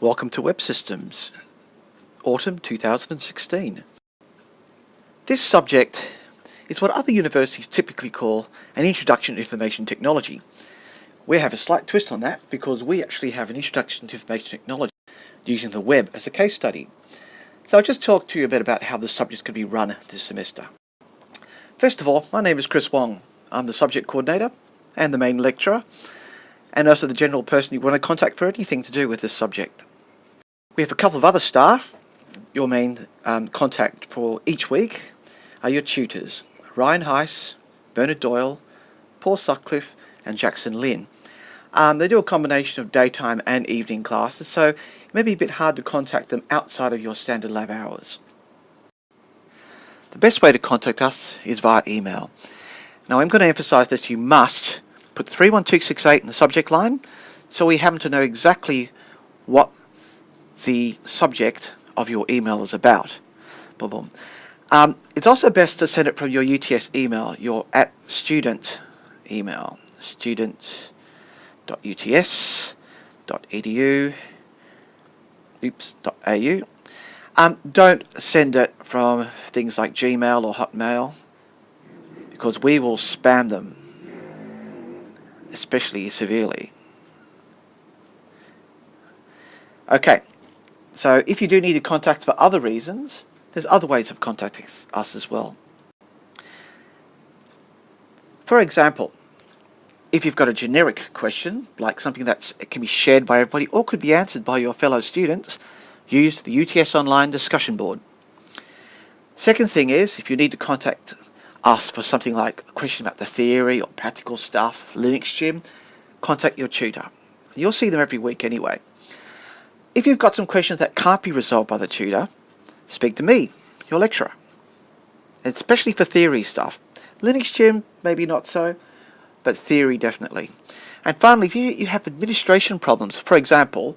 Welcome to Web Systems, Autumn 2016. This subject is what other universities typically call an Introduction to Information Technology. We have a slight twist on that because we actually have an Introduction to Information Technology using the web as a case study. So I'll just talk to you a bit about how the subjects could be run this semester. First of all, my name is Chris Wong. I'm the subject coordinator and the main lecturer and also the general person you want to contact for anything to do with this subject. We have a couple of other staff. Your main um, contact for each week are your tutors, Ryan Heiss, Bernard Doyle, Paul Sutcliffe and Jackson Lynn. Um, they do a combination of daytime and evening classes, so it may be a bit hard to contact them outside of your standard lab hours. The best way to contact us is via email. Now I'm going to emphasize that you must put 31268 in the subject line so we happen to know exactly what the subject of your email is about. Boom, boom. Um, it's also best to send it from your UTS email, your at student email, student.uts.edu, oops, .au. Um, don't send it from things like Gmail or Hotmail because we will spam them especially severely. Okay, so if you do need to contact for other reasons, there's other ways of contacting us as well. For example, if you've got a generic question, like something that can be shared by everybody or could be answered by your fellow students, use the UTS Online discussion board. Second thing is, if you need to contact ask for something like a question about the theory or practical stuff, Linux Gym, contact your tutor. You'll see them every week anyway. If you've got some questions that can't be resolved by the tutor, speak to me, your lecturer. Especially for theory stuff. Linux Gym, maybe not so, but theory definitely. And finally, if you, you have administration problems, for example,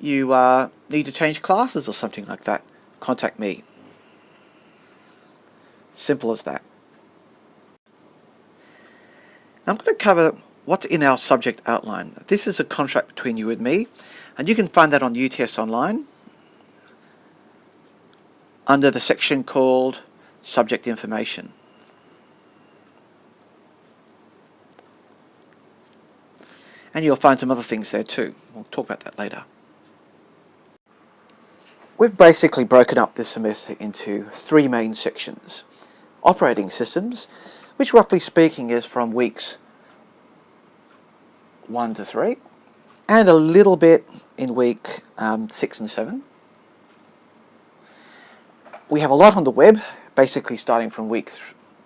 you uh, need to change classes or something like that, contact me. Simple as that. I'm going to cover what's in our subject outline. This is a contract between you and me, and you can find that on UTS Online under the section called Subject Information. And you'll find some other things there too. We'll talk about that later. We've basically broken up this semester into three main sections. Operating systems, which roughly speaking is from weeks 1 to 3, and a little bit in week um, 6 and 7. We have a lot on the web, basically starting from week, th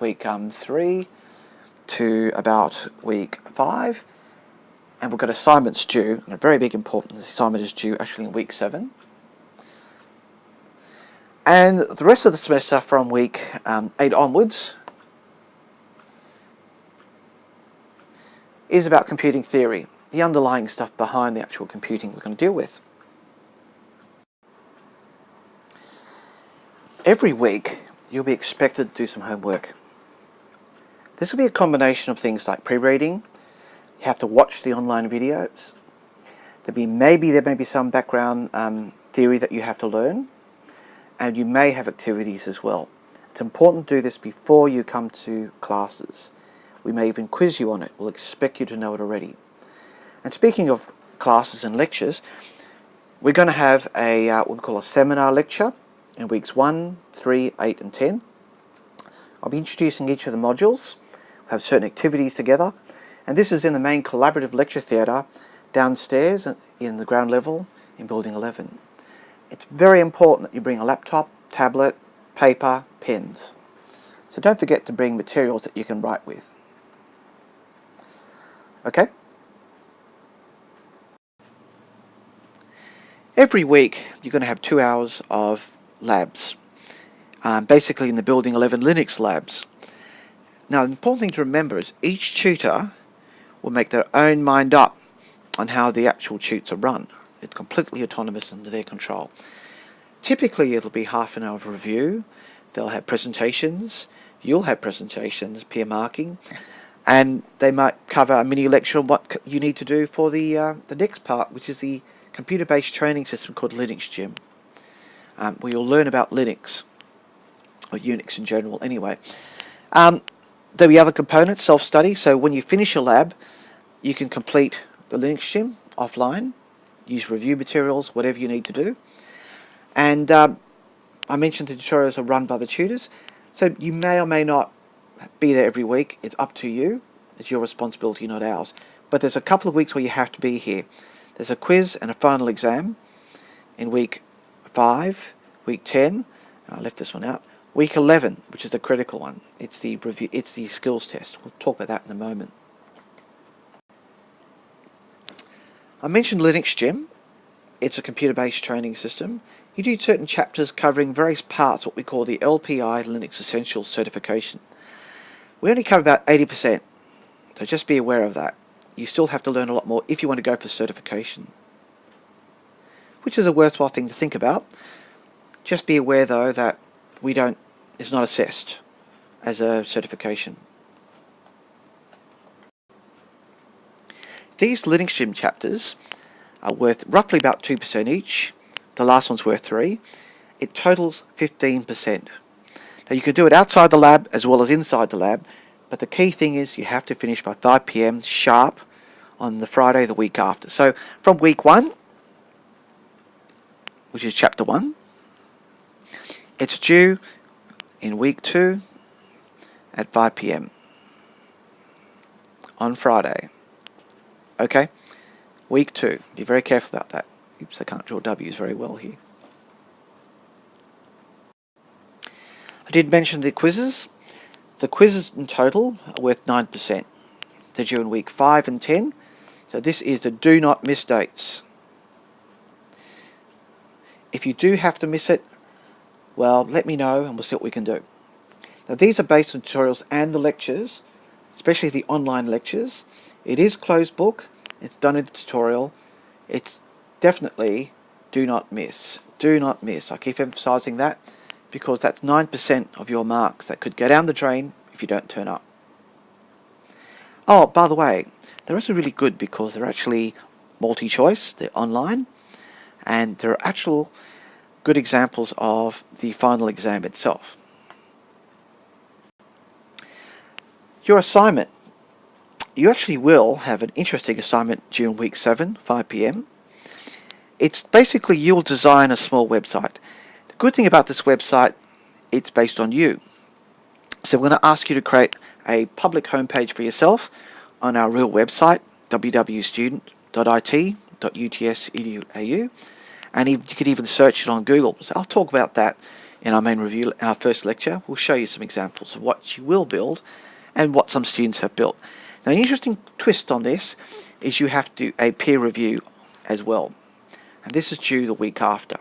week um, 3 to about week 5, and we've got assignments due, and a very big important assignment is due actually in week 7. And the rest of the semester from week um, 8 onwards is about computing theory, the underlying stuff behind the actual computing we're going to deal with. Every week you'll be expected to do some homework. This will be a combination of things like pre-reading, you have to watch the online videos, there be maybe there may be some background um, theory that you have to learn, and you may have activities as well. It's important to do this before you come to classes. We may even quiz you on it. We'll expect you to know it already. And speaking of classes and lectures, we're going to have a uh, what we call a seminar lecture in weeks 1, 3, 8 and 10. I'll be introducing each of the modules. We'll have certain activities together. And this is in the main collaborative lecture theatre downstairs in the ground level in Building 11. It's very important that you bring a laptop, tablet, paper, pens. So don't forget to bring materials that you can write with. Okay? Every week you're going to have two hours of labs. Um, basically in the Building 11 Linux labs. Now the important thing to remember is each tutor will make their own mind up on how the actual tutes are run. It's completely autonomous under their control. Typically it'll be half an hour of review, they'll have presentations, you'll have presentations, peer marking, and they might cover a mini lecture on what you need to do for the uh, the next part, which is the computer-based training system called Linux Gym, um, where you'll learn about Linux, or Unix in general anyway. Um, there'll be other components, self-study, so when you finish your lab, you can complete the Linux Gym offline, use review materials, whatever you need to do. And um, I mentioned the tutorials are run by the tutors, so you may or may not be there every week. It's up to you. It's your responsibility, not ours. But there's a couple of weeks where you have to be here. There's a quiz and a final exam in week 5, week 10, I left this one out, week 11, which is the critical one. It's the review, it's the skills test. We'll talk about that in a moment. I mentioned Linux Gym. It's a computer-based training system. You do certain chapters covering various parts, what we call the LPI Linux Essentials certification. We only cover about 80%, so just be aware of that you still have to learn a lot more if you want to go for certification. Which is a worthwhile thing to think about. Just be aware though that we don't, it's not assessed as a certification. These Linux chapters are worth roughly about 2% each. The last one's worth 3 It totals 15%. Now you can do it outside the lab as well as inside the lab, but the key thing is you have to finish by 5pm sharp on the Friday the week after. So from week 1, which is chapter 1, it's due in week 2 at 5pm on Friday. Okay? Week 2. Be very careful about that. Oops, I can't draw W's very well here. I did mention the quizzes. The quizzes in total are worth 9%. They're due in week 5 and 10. So this is the do not miss dates. If you do have to miss it, well, let me know and we'll see what we can do. Now these are based on tutorials and the lectures, especially the online lectures. It is closed book. It's done in the tutorial. It's definitely do not miss. Do not miss. I keep emphasizing that because that's 9% of your marks that could go down the drain if you don't turn up. Oh, by the way, they're also really good because they're actually multi-choice, they're online, and they're actual good examples of the final exam itself. Your assignment. You actually will have an interesting assignment during week 7, 5pm. It's basically you'll design a small website. Good thing about this website, it's based on you. So we're going to ask you to create a public homepage for yourself on our real website, www.student.it.uts.edu.au, and you could even search it on Google. So I'll talk about that in our main review, our first lecture. We'll show you some examples of what you will build and what some students have built. Now, an interesting twist on this is you have to do a peer review as well. And this is due the week after.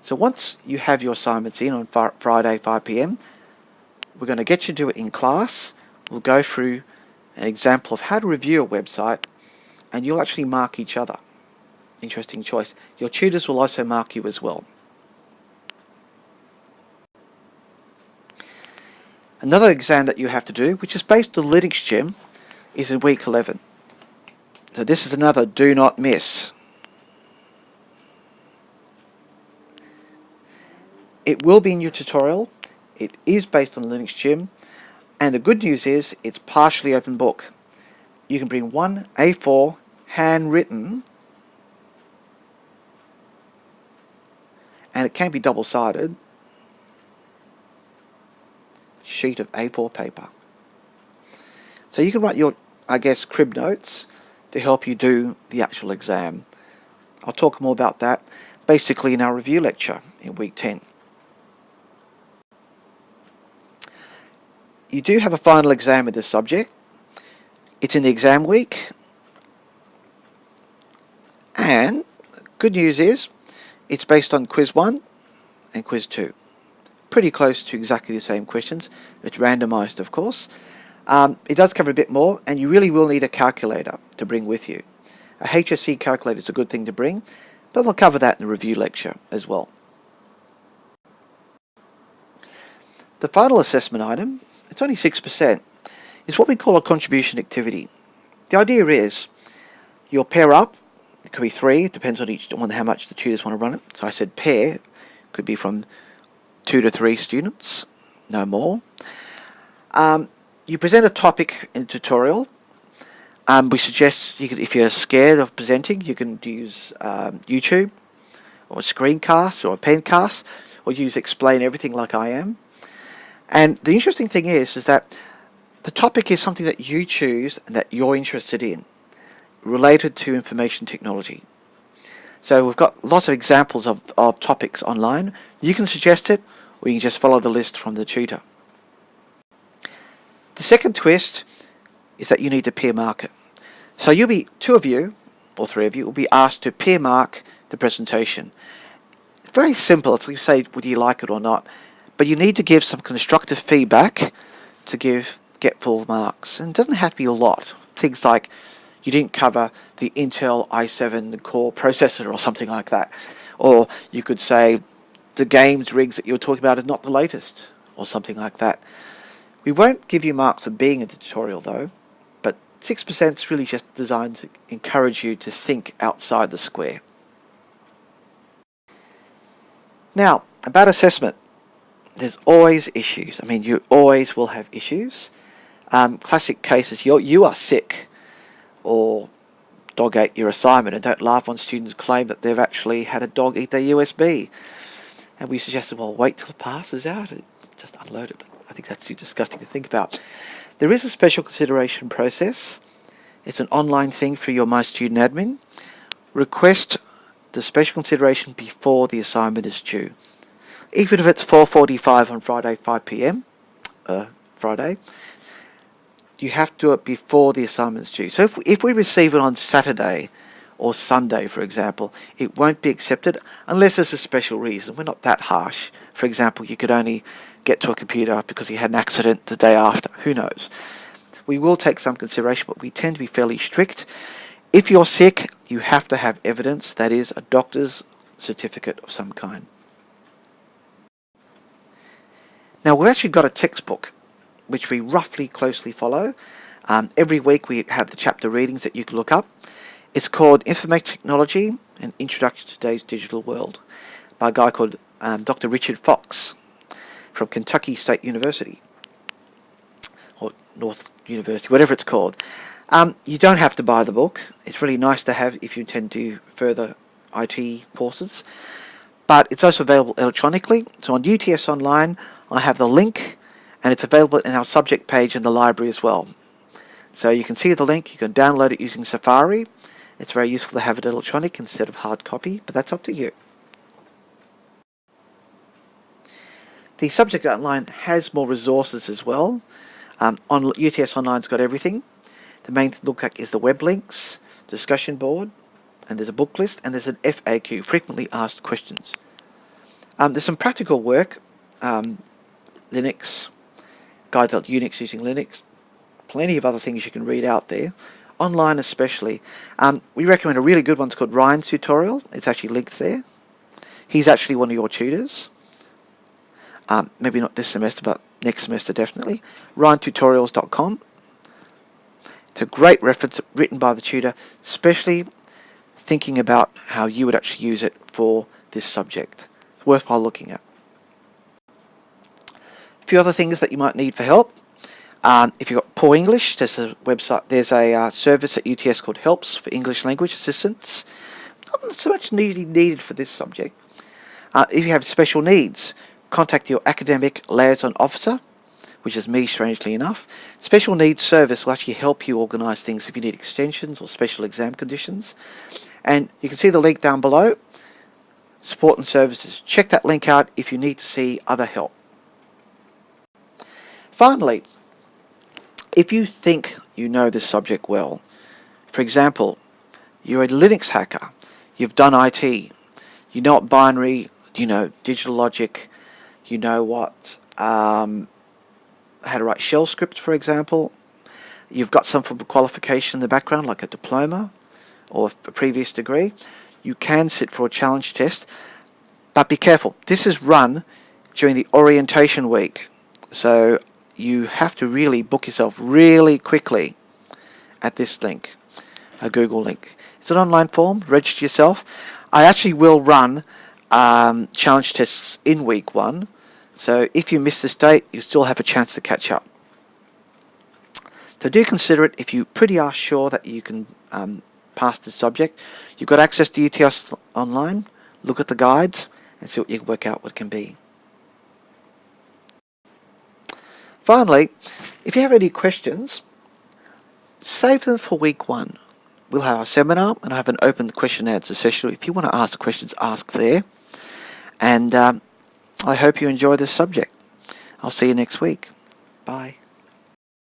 So once you have your assignments in on Friday 5pm, we're going to get you to do it in class. We'll go through an example of how to review a website and you'll actually mark each other. Interesting choice. Your tutors will also mark you as well. Another exam that you have to do, which is based on Linux Gym, is in week 11. So this is another do not miss. It will be in your tutorial. It is based on Linux Gym. And the good news is it's partially open book. You can bring one A4 handwritten and it can be double-sided sheet of A4 paper. So you can write your, I guess, crib notes to help you do the actual exam. I'll talk more about that basically in our review lecture in week 10. You do have a final exam with this subject. It's in the exam week. And good news is it's based on quiz 1 and quiz 2. Pretty close to exactly the same questions. It's randomized of course. Um, it does cover a bit more and you really will need a calculator to bring with you. A HSC calculator is a good thing to bring, but I'll cover that in the review lecture as well. The final assessment item it's only 6%, is what we call a contribution activity. The idea is you'll pair up it could be three, it depends on each on how much the tutors want to run it. So I said pair, could be from two to three students, no more. Um, you present a topic in a tutorial. Um, we suggest you could, if you're scared of presenting, you can use um, YouTube or a screencast or a pencast or use explain everything like I am. And the interesting thing is, is that the topic is something that you choose and that you're interested in, related to information technology. So we've got lots of examples of, of topics online. You can suggest it, or you can just follow the list from the tutor. The second twist is that you need to peer mark it. So you'll be, two of you, or three of you, will be asked to peer mark the presentation. Very simple, it's like you say, would you like it or not? But you need to give some constructive feedback to give get full marks. And it doesn't have to be a lot. Things like you didn't cover the Intel i7 core processor or something like that. Or you could say the games rigs that you were talking about is not the latest or something like that. We won't give you marks for being in the tutorial though, but 6% is really just designed to encourage you to think outside the square. Now, about assessment. There's always issues. I mean, you always will have issues. Um, classic cases, you you are sick or dog ate your assignment and don't laugh when students claim that they've actually had a dog eat their USB. And we suggested, well, wait till it passes out and just unload it. But I think that's too disgusting to think about. There is a special consideration process. It's an online thing for your My Student Admin. Request the special consideration before the assignment is due. Even if it's 4.45 on Friday 5pm, uh, Friday, you have to do it before the assignment's due. So if, if we receive it on Saturday or Sunday, for example, it won't be accepted unless there's a special reason. We're not that harsh. For example, you could only get to a computer because you had an accident the day after. Who knows? We will take some consideration, but we tend to be fairly strict. If you're sick, you have to have evidence, that is, a doctor's certificate of some kind. Now, we've actually got a textbook which we roughly closely follow. Um, every week we have the chapter readings that you can look up. It's called Information Technology and Introduction to Today's Digital World by a guy called um, Dr. Richard Fox from Kentucky State University or North University, whatever it's called. Um, you don't have to buy the book. It's really nice to have if you intend to do further IT courses. But it's also available electronically. So on UTS Online, I have the link and it's available in our subject page in the library as well. So you can see the link, you can download it using Safari. It's very useful to have it electronic instead of hard copy, but that's up to you. The subject outline has more resources as well. Um, on UTS Online's got everything. The main thing to look at is the web links, discussion board, and there's a book list, and there's an FAQ, frequently asked questions. Um, there's some practical work, um, Linux, guide to Unix using Linux, plenty of other things you can read out there, online especially. Um, we recommend a really good one called Ryan's tutorial. It's actually linked there. He's actually one of your tutors. Um, maybe not this semester, but next semester definitely. RyanTutorials.com. It's a great reference written by the tutor, especially thinking about how you would actually use it for this subject. It's worthwhile looking at A few other things that you might need for help. Um, if you've got poor English, there's a website, there's a uh, service at UTS called Helps for English Language Assistance. Not so much needed needed for this subject. Uh, if you have special needs, contact your academic liaison officer, which is me, strangely enough. Special needs service will actually help you organise things if you need extensions or special exam conditions. And you can see the link down below, support and services. Check that link out if you need to see other help. Finally, if you think you know this subject well, for example, you're a Linux hacker, you've done IT, you know what binary, you know digital logic, you know what, um, how to write shell scripts, for example, you've got some form of qualification in the background, like a diploma or a previous degree, you can sit for a challenge test, but be careful. This is run during the orientation week. So you have to really book yourself really quickly at this link, a Google link. It's an online form. Register yourself. I actually will run um, challenge tests in week one. So if you miss this date, you still have a chance to catch up. So do consider it if you pretty are sure that you can um, pass the subject. You've got access to UTS online. Look at the guides and see what you can work out what can be. Finally, if you have any questions, save them for week one. We'll have a seminar and I have an open question and answer session. If you want to ask questions, ask there. And um, I hope you enjoy this subject. I'll see you next week. Bye.